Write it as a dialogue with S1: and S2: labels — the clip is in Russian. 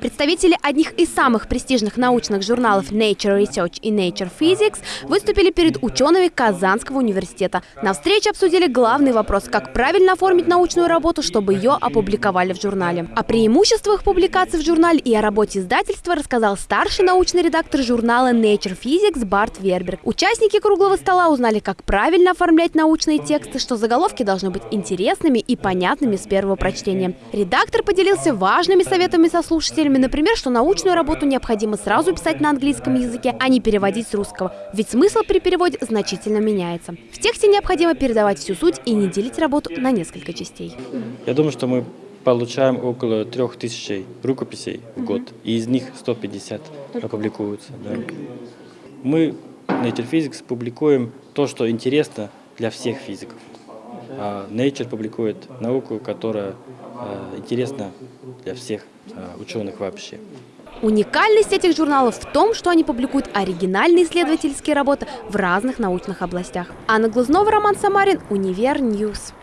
S1: Представители одних из самых престижных научных журналов Nature Research и Nature Physics выступили перед учеными Казанского университета. На встрече обсудили главный вопрос, как правильно оформить научную работу, чтобы ее опубликовали в журнале. О преимуществах публикации в журнале и о работе издательства рассказал старший научный редактор журнала Nature Physics Барт Верберг. Участники круглого стола узнали, как правильно оформлять научные тексты, что заголовки должны быть интересными и понятными с первого прочтения. Редактор поделился важными советами со слушателями, например, что научную работу необходимо сразу писать на английском языке, а не переводить с русского, ведь смысл при переводе значительно меняется. В тексте необходимо передавать всю суть и не делить работу на несколько частей.
S2: Я думаю, что мы получаем около трех тысяч рукописей в год, и из них 150 опубликуются. Да. Мы, Nature Physics, публикуем то, что интересно для всех физиков. А Nature публикует науку, которая э, интересна для всех э, ученых вообще.
S1: Уникальность этих журналов в том, что они публикуют оригинальные исследовательские работы в разных научных областях. Анна Глазнова, Роман Самарин, Универ News.